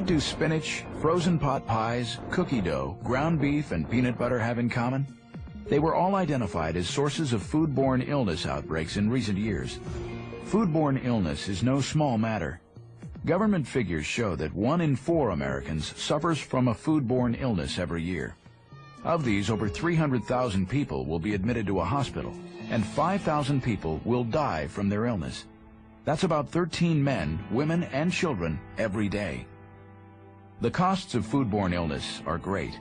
What do spinach, frozen pot pies, cookie dough, ground beef, and peanut butter have in common? They were all identified as sources of foodborne illness outbreaks in recent years. Foodborne illness is no small matter. Government figures show that one in four Americans suffers from a foodborne illness every year. Of these, over 300,000 people will be admitted to a hospital, and 5,000 people will die from their illness. That's about 13 men, women, and children every day. The costs of foodborne illness are great.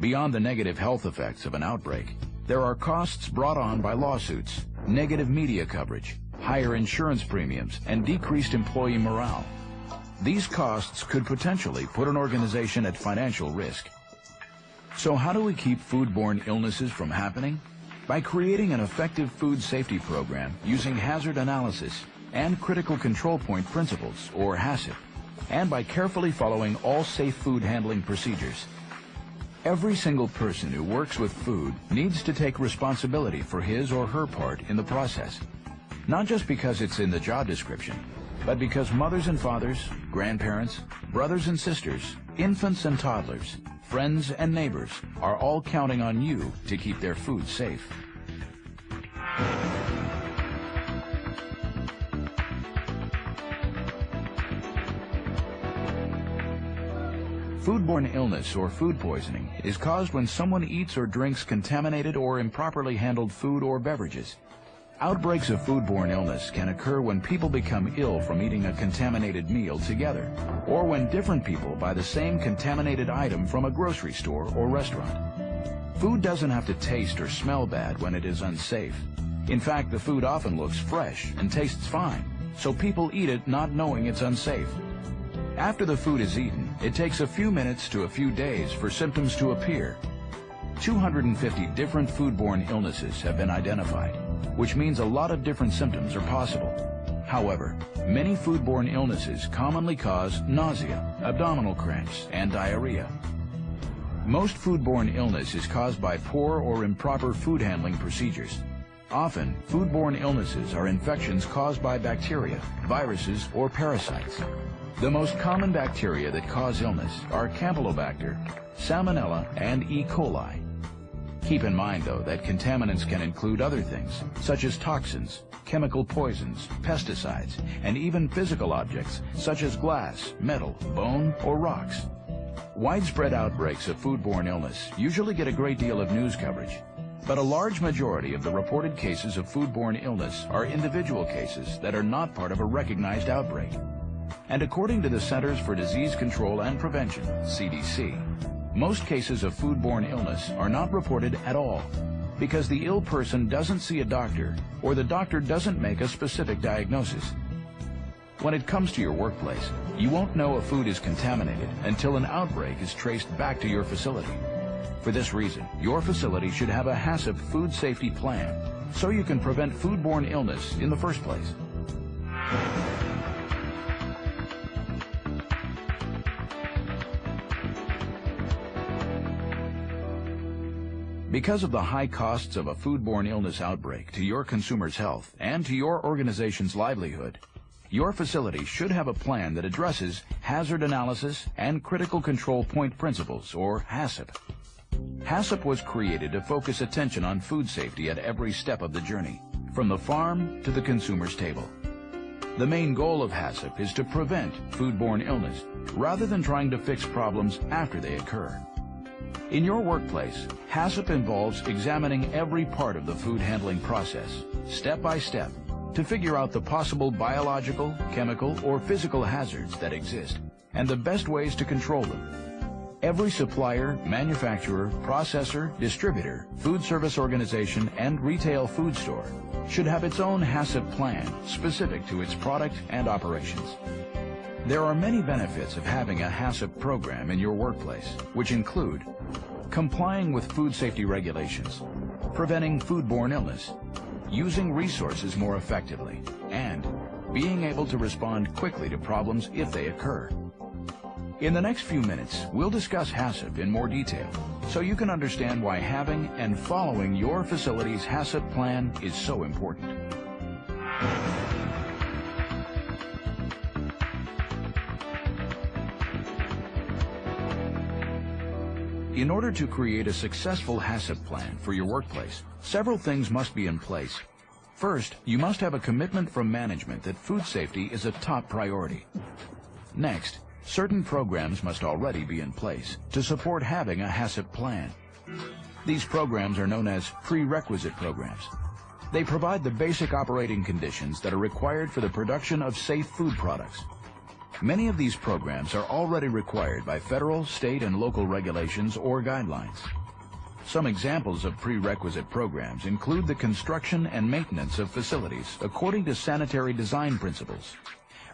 Beyond the negative health effects of an outbreak, there are costs brought on by lawsuits, negative media coverage, higher insurance premiums, and decreased employee morale. These costs could potentially put an organization at financial risk. So how do we keep foodborne illnesses from happening? By creating an effective food safety program using hazard analysis and critical control point principles, or HACCP, and by carefully following all safe food handling procedures. Every single person who works with food needs to take responsibility for his or her part in the process. Not just because it's in the job description, but because mothers and fathers, grandparents, brothers and sisters, infants and toddlers, friends and neighbors are all counting on you to keep their food safe. Foodborne illness or food poisoning is caused when someone eats or drinks contaminated or improperly handled food or beverages. Outbreaks of foodborne illness can occur when people become ill from eating a contaminated meal together, or when different people buy the same contaminated item from a grocery store or restaurant. Food doesn't have to taste or smell bad when it is unsafe. In fact, the food often looks fresh and tastes fine, so people eat it not knowing it's unsafe. After the food is eaten, it takes a few minutes to a few days for symptoms to appear. 250 different foodborne illnesses have been identified, which means a lot of different symptoms are possible. However, many foodborne illnesses commonly cause nausea, abdominal cramps, and diarrhea. Most foodborne illness is caused by poor or improper food handling procedures. Often, foodborne illnesses are infections caused by bacteria, viruses, or parasites. The most common bacteria that cause illness are Campylobacter, Salmonella, and E. coli. Keep in mind, though, that contaminants can include other things, such as toxins, chemical poisons, pesticides, and even physical objects, such as glass, metal, bone, or rocks. Widespread outbreaks of foodborne illness usually get a great deal of news coverage, but a large majority of the reported cases of foodborne illness are individual cases that are not part of a recognized outbreak. And according to the Centers for Disease Control and Prevention, CDC, most cases of foodborne illness are not reported at all because the ill person doesn't see a doctor or the doctor doesn't make a specific diagnosis. When it comes to your workplace, you won't know a food is contaminated until an outbreak is traced back to your facility. For this reason, your facility should have a HACCP food safety plan so you can prevent foodborne illness in the first place. Because of the high costs of a foodborne illness outbreak to your consumer's health and to your organization's livelihood, your facility should have a plan that addresses hazard analysis and critical control point principles, or HACCP. HACCP was created to focus attention on food safety at every step of the journey, from the farm to the consumer's table. The main goal of HACCP is to prevent foodborne illness, rather than trying to fix problems after they occur. In your workplace, HACCP involves examining every part of the food handling process, step by step, to figure out the possible biological, chemical, or physical hazards that exist, and the best ways to control them. Every supplier, manufacturer, processor, distributor, food service organization, and retail food store should have its own HACCP plan specific to its product and operations. There are many benefits of having a HACCP program in your workplace, which include complying with food safety regulations, preventing foodborne illness, using resources more effectively, and being able to respond quickly to problems if they occur. In the next few minutes, we'll discuss HACCP in more detail, so you can understand why having and following your facility's HACCP plan is so important. In order to create a successful HACCP plan for your workplace, several things must be in place. First, you must have a commitment from management that food safety is a top priority. Next, certain programs must already be in place to support having a HACCP plan. These programs are known as prerequisite programs. They provide the basic operating conditions that are required for the production of safe food products. Many of these programs are already required by federal, state, and local regulations or guidelines. Some examples of prerequisite programs include the construction and maintenance of facilities according to sanitary design principles,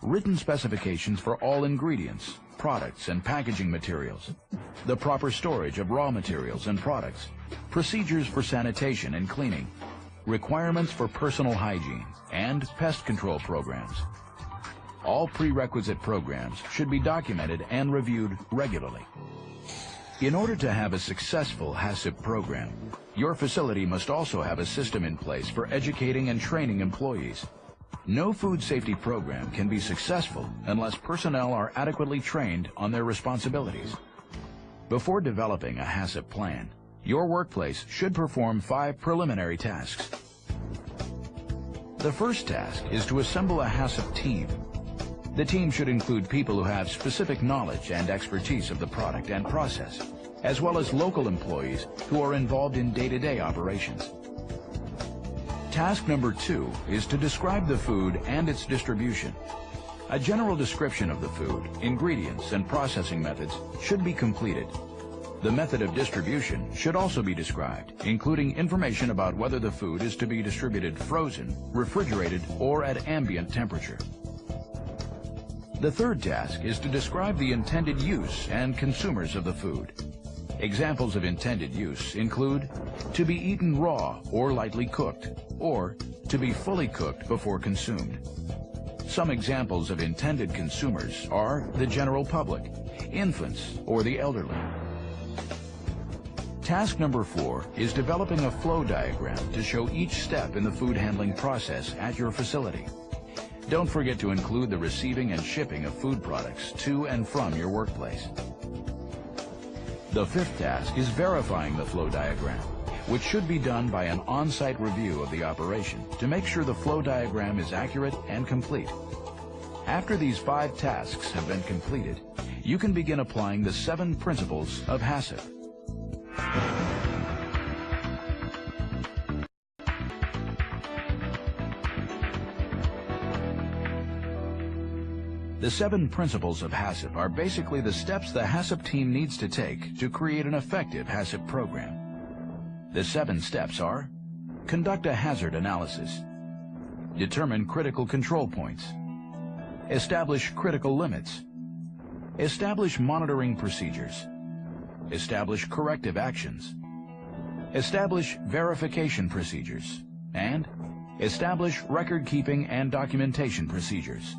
written specifications for all ingredients, products, and packaging materials, the proper storage of raw materials and products, procedures for sanitation and cleaning, requirements for personal hygiene, and pest control programs. All prerequisite programs should be documented and reviewed regularly. In order to have a successful HACCP program, your facility must also have a system in place for educating and training employees. No food safety program can be successful unless personnel are adequately trained on their responsibilities. Before developing a HACCP plan, your workplace should perform five preliminary tasks. The first task is to assemble a HACCP team. The team should include people who have specific knowledge and expertise of the product and process, as well as local employees who are involved in day-to-day -day operations. Task number two is to describe the food and its distribution. A general description of the food, ingredients, and processing methods should be completed the method of distribution should also be described, including information about whether the food is to be distributed frozen, refrigerated, or at ambient temperature. The third task is to describe the intended use and consumers of the food. Examples of intended use include to be eaten raw or lightly cooked, or to be fully cooked before consumed. Some examples of intended consumers are the general public, infants, or the elderly. Task number four is developing a flow diagram to show each step in the food handling process at your facility. Don't forget to include the receiving and shipping of food products to and from your workplace. The fifth task is verifying the flow diagram, which should be done by an on-site review of the operation to make sure the flow diagram is accurate and complete. After these five tasks have been completed, you can begin applying the seven principles of HACCP. The seven principles of HACCP are basically the steps the HACCP team needs to take to create an effective HACCP program. The seven steps are conduct a hazard analysis, determine critical control points, establish critical limits, establish monitoring procedures, establish corrective actions, establish verification procedures, and establish record-keeping and documentation procedures.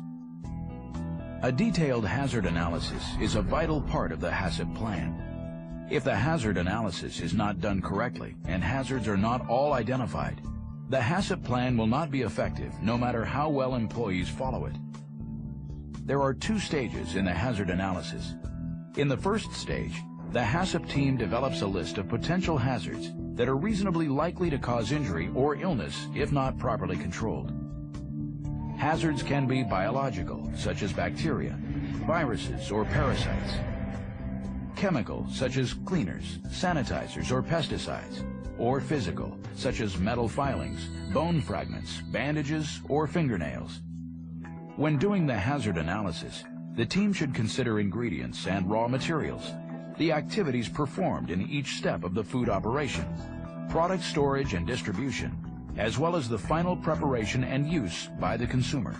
A detailed hazard analysis is a vital part of the HACCP plan. If the hazard analysis is not done correctly and hazards are not all identified, the HACCP plan will not be effective no matter how well employees follow it. There are two stages in the hazard analysis. In the first stage, the HACCP team develops a list of potential hazards that are reasonably likely to cause injury or illness if not properly controlled. Hazards can be biological, such as bacteria, viruses, or parasites. Chemical, such as cleaners, sanitizers, or pesticides. Or physical, such as metal filings, bone fragments, bandages, or fingernails. When doing the hazard analysis, the team should consider ingredients and raw materials the activities performed in each step of the food operation, product storage and distribution, as well as the final preparation and use by the consumer.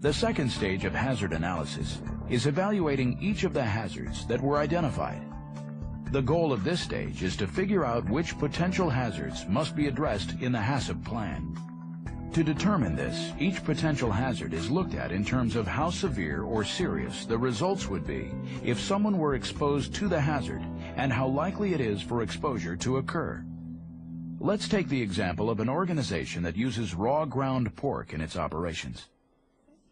The second stage of hazard analysis is evaluating each of the hazards that were identified. The goal of this stage is to figure out which potential hazards must be addressed in the HACCP plan. To determine this, each potential hazard is looked at in terms of how severe or serious the results would be if someone were exposed to the hazard and how likely it is for exposure to occur. Let's take the example of an organization that uses raw ground pork in its operations.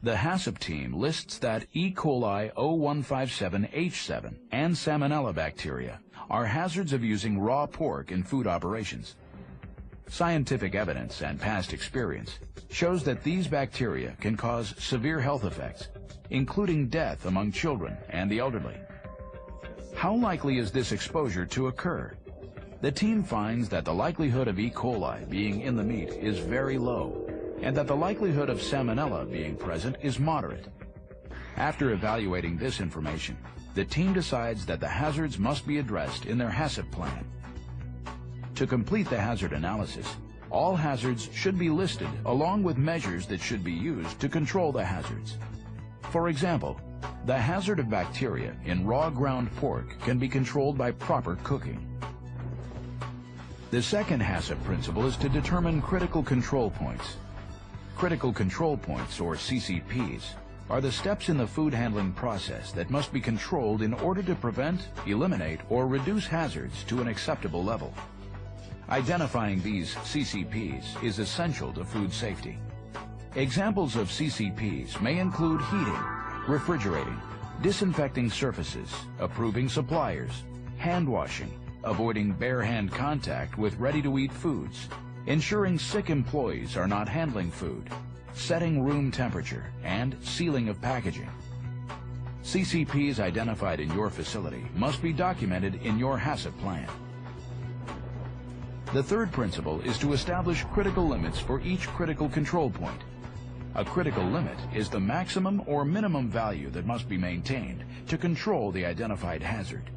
The HACCP team lists that E. coli O157H7 and Salmonella bacteria are hazards of using raw pork in food operations. Scientific evidence and past experience shows that these bacteria can cause severe health effects, including death among children and the elderly. How likely is this exposure to occur? The team finds that the likelihood of E. coli being in the meat is very low, and that the likelihood of salmonella being present is moderate. After evaluating this information, the team decides that the hazards must be addressed in their HACCP plan. To complete the hazard analysis, all hazards should be listed along with measures that should be used to control the hazards. For example, the hazard of bacteria in raw ground pork can be controlled by proper cooking. The second HACCP principle is to determine critical control points. Critical control points, or CCPs, are the steps in the food handling process that must be controlled in order to prevent, eliminate, or reduce hazards to an acceptable level. Identifying these CCPs is essential to food safety. Examples of CCPs may include heating, refrigerating, disinfecting surfaces, approving suppliers, hand washing, avoiding bare hand contact with ready-to-eat foods, ensuring sick employees are not handling food, setting room temperature, and sealing of packaging. CCPs identified in your facility must be documented in your HACCP plan. The third principle is to establish critical limits for each critical control point a critical limit is the maximum or minimum value that must be maintained to control the identified hazard.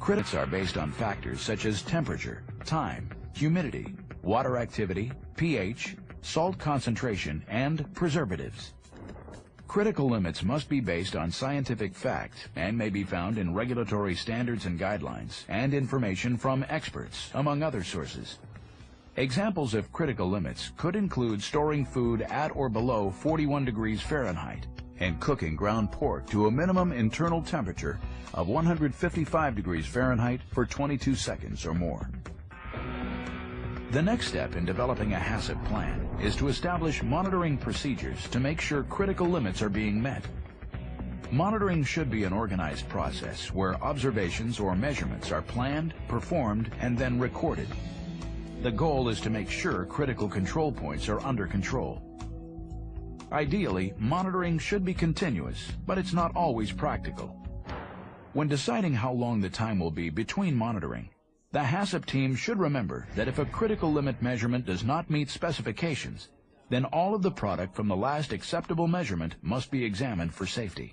Critics are based on factors such as temperature, time, humidity, water activity, pH, salt concentration, and preservatives. Critical limits must be based on scientific fact and may be found in regulatory standards and guidelines and information from experts, among other sources. Examples of critical limits could include storing food at or below 41 degrees Fahrenheit and cooking ground pork to a minimum internal temperature of 155 degrees Fahrenheit for 22 seconds or more. The next step in developing a HACCP plan is to establish monitoring procedures to make sure critical limits are being met. Monitoring should be an organized process where observations or measurements are planned, performed, and then recorded the goal is to make sure critical control points are under control. Ideally, monitoring should be continuous, but it's not always practical. When deciding how long the time will be between monitoring, the HACCP team should remember that if a critical limit measurement does not meet specifications, then all of the product from the last acceptable measurement must be examined for safety.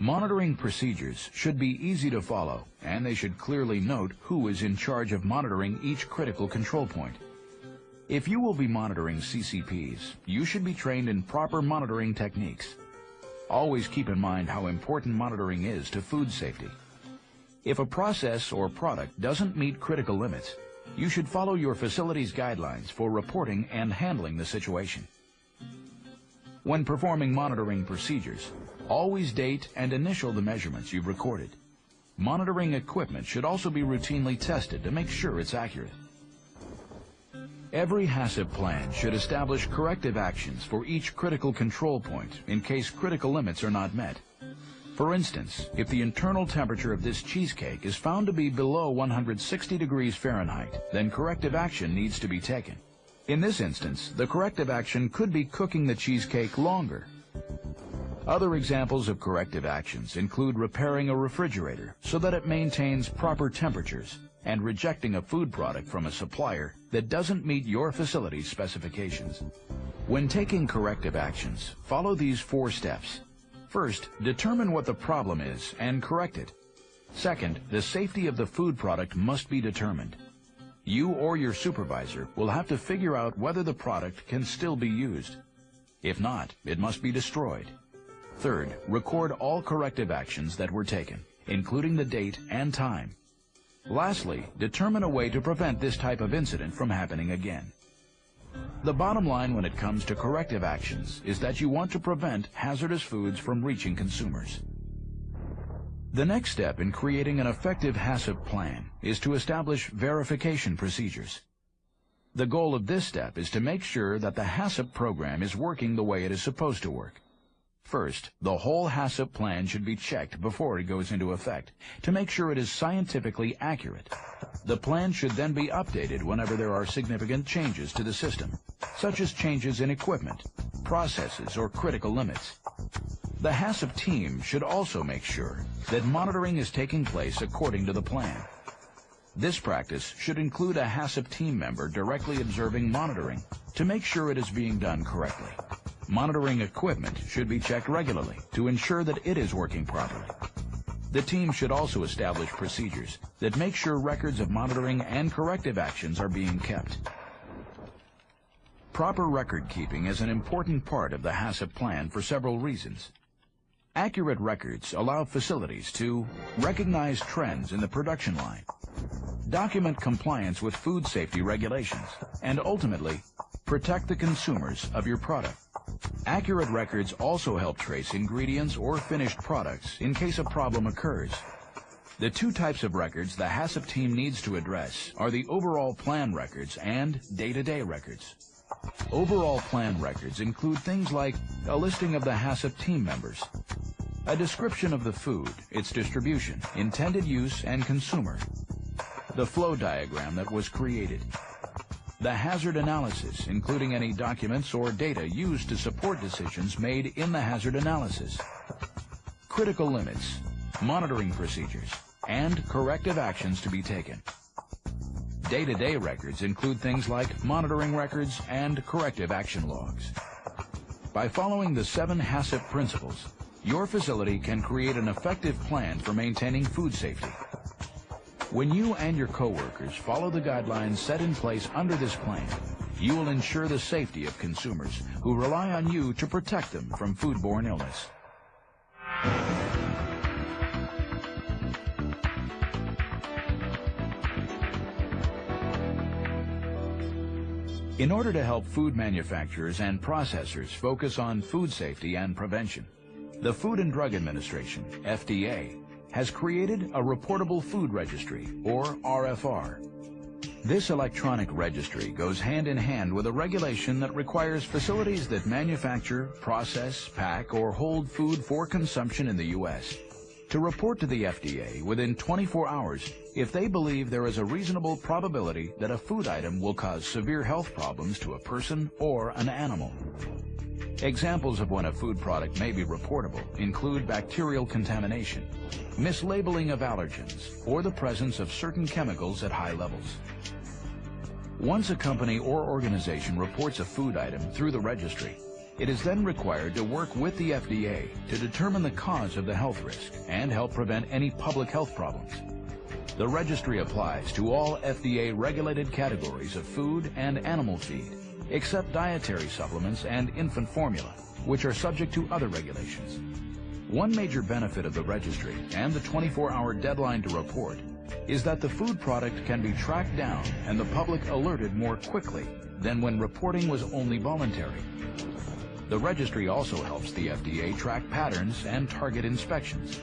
Monitoring procedures should be easy to follow, and they should clearly note who is in charge of monitoring each critical control point. If you will be monitoring CCPs, you should be trained in proper monitoring techniques. Always keep in mind how important monitoring is to food safety. If a process or product doesn't meet critical limits, you should follow your facility's guidelines for reporting and handling the situation. When performing monitoring procedures, Always date and initial the measurements you've recorded. Monitoring equipment should also be routinely tested to make sure it's accurate. Every HACCP plan should establish corrective actions for each critical control point in case critical limits are not met. For instance, if the internal temperature of this cheesecake is found to be below 160 degrees Fahrenheit, then corrective action needs to be taken. In this instance, the corrective action could be cooking the cheesecake longer other examples of corrective actions include repairing a refrigerator so that it maintains proper temperatures and rejecting a food product from a supplier that doesn't meet your facility's specifications. When taking corrective actions, follow these four steps. First, determine what the problem is and correct it. Second, the safety of the food product must be determined. You or your supervisor will have to figure out whether the product can still be used. If not, it must be destroyed. Third, record all corrective actions that were taken, including the date and time. Lastly, determine a way to prevent this type of incident from happening again. The bottom line when it comes to corrective actions is that you want to prevent hazardous foods from reaching consumers. The next step in creating an effective HACCP plan is to establish verification procedures. The goal of this step is to make sure that the HACCP program is working the way it is supposed to work. First, the whole HACCP plan should be checked before it goes into effect to make sure it is scientifically accurate. The plan should then be updated whenever there are significant changes to the system, such as changes in equipment, processes, or critical limits. The HACCP team should also make sure that monitoring is taking place according to the plan. This practice should include a HACCP team member directly observing monitoring to make sure it is being done correctly. Monitoring equipment should be checked regularly to ensure that it is working properly. The team should also establish procedures that make sure records of monitoring and corrective actions are being kept. Proper record keeping is an important part of the HACCP plan for several reasons. Accurate records allow facilities to recognize trends in the production line, document compliance with food safety regulations, and ultimately, protect the consumers of your product. Accurate records also help trace ingredients or finished products in case a problem occurs. The two types of records the HACCP team needs to address are the overall plan records and day-to-day -day records. Overall plan records include things like a listing of the HACCP team members, a description of the food, its distribution, intended use, and consumer, the flow diagram that was created, the hazard analysis, including any documents or data used to support decisions made in the hazard analysis, critical limits, monitoring procedures, and corrective actions to be taken. Day-to-day -day records include things like monitoring records and corrective action logs. By following the seven HACCP principles, your facility can create an effective plan for maintaining food safety when you and your coworkers follow the guidelines set in place under this plan, you will ensure the safety of consumers who rely on you to protect them from foodborne illness. In order to help food manufacturers and processors focus on food safety and prevention, the Food and Drug Administration, FDA, has created a Reportable Food Registry, or RFR. This electronic registry goes hand in hand with a regulation that requires facilities that manufacture, process, pack, or hold food for consumption in the U.S. to report to the FDA within 24 hours if they believe there is a reasonable probability that a food item will cause severe health problems to a person or an animal. Examples of when a food product may be reportable include bacterial contamination, mislabeling of allergens, or the presence of certain chemicals at high levels. Once a company or organization reports a food item through the registry, it is then required to work with the FDA to determine the cause of the health risk and help prevent any public health problems. The registry applies to all FDA-regulated categories of food and animal feed, except dietary supplements and infant formula, which are subject to other regulations. One major benefit of the registry and the 24-hour deadline to report is that the food product can be tracked down and the public alerted more quickly than when reporting was only voluntary. The registry also helps the FDA track patterns and target inspections.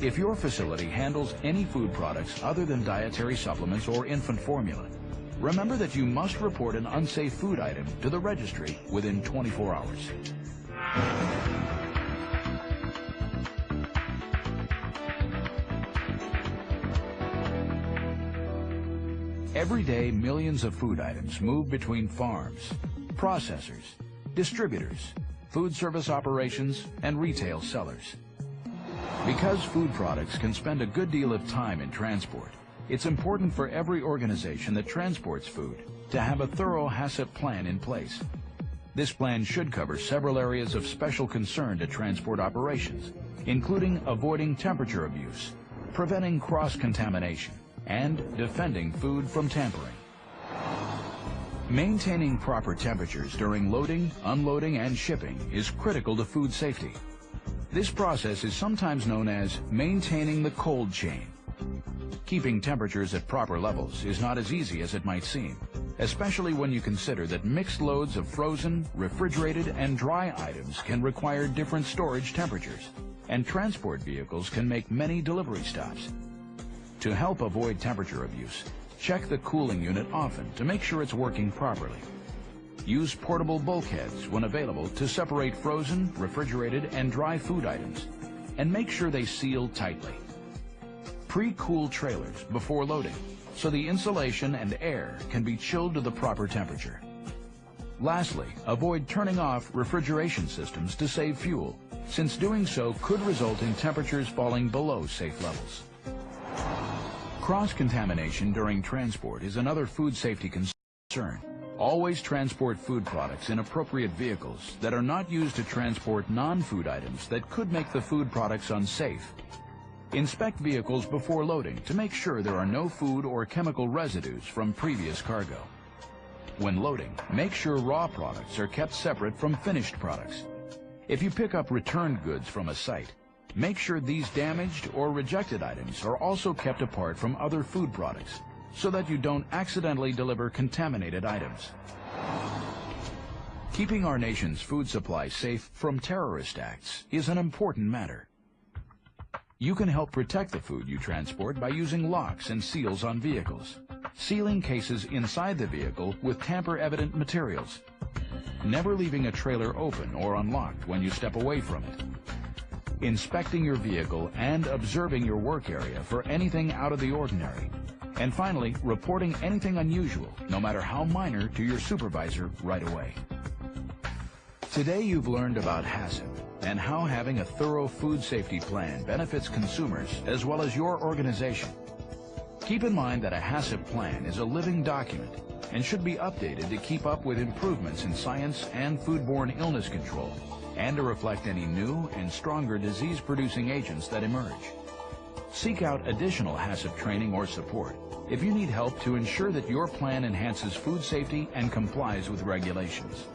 If your facility handles any food products other than dietary supplements or infant formula, Remember that you must report an unsafe food item to the registry within 24 hours. Every day, millions of food items move between farms, processors, distributors, food service operations, and retail sellers. Because food products can spend a good deal of time in transport, it's important for every organization that transports food to have a thorough HACCP plan in place. This plan should cover several areas of special concern to transport operations, including avoiding temperature abuse, preventing cross-contamination, and defending food from tampering. Maintaining proper temperatures during loading, unloading, and shipping is critical to food safety. This process is sometimes known as maintaining the cold chain. Keeping temperatures at proper levels is not as easy as it might seem, especially when you consider that mixed loads of frozen, refrigerated, and dry items can require different storage temperatures, and transport vehicles can make many delivery stops. To help avoid temperature abuse, check the cooling unit often to make sure it's working properly. Use portable bulkheads when available to separate frozen, refrigerated, and dry food items, and make sure they seal tightly. Pre-cool trailers before loading, so the insulation and air can be chilled to the proper temperature. Lastly, avoid turning off refrigeration systems to save fuel, since doing so could result in temperatures falling below safe levels. Cross-contamination during transport is another food safety concern. Always transport food products in appropriate vehicles that are not used to transport non-food items that could make the food products unsafe. Inspect vehicles before loading to make sure there are no food or chemical residues from previous cargo. When loading, make sure raw products are kept separate from finished products. If you pick up returned goods from a site, make sure these damaged or rejected items are also kept apart from other food products so that you don't accidentally deliver contaminated items. Keeping our nation's food supply safe from terrorist acts is an important matter. You can help protect the food you transport by using locks and seals on vehicles, sealing cases inside the vehicle with tamper-evident materials, never leaving a trailer open or unlocked when you step away from it, inspecting your vehicle and observing your work area for anything out of the ordinary, and finally, reporting anything unusual, no matter how minor, to your supervisor right away. Today you've learned about HACCP and how having a thorough food safety plan benefits consumers as well as your organization. Keep in mind that a HACCP plan is a living document and should be updated to keep up with improvements in science and foodborne illness control and to reflect any new and stronger disease-producing agents that emerge. Seek out additional HACCP training or support if you need help to ensure that your plan enhances food safety and complies with regulations.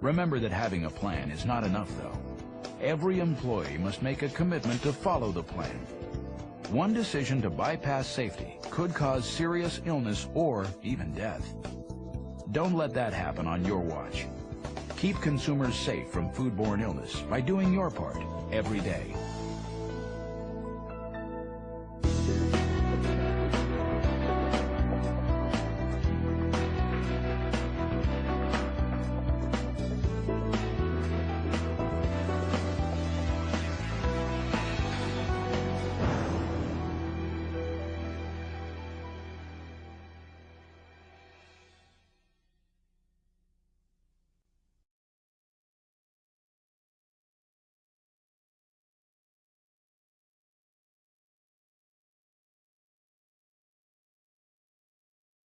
Remember that having a plan is not enough, though. Every employee must make a commitment to follow the plan. One decision to bypass safety could cause serious illness or even death. Don't let that happen on your watch. Keep consumers safe from foodborne illness by doing your part every day.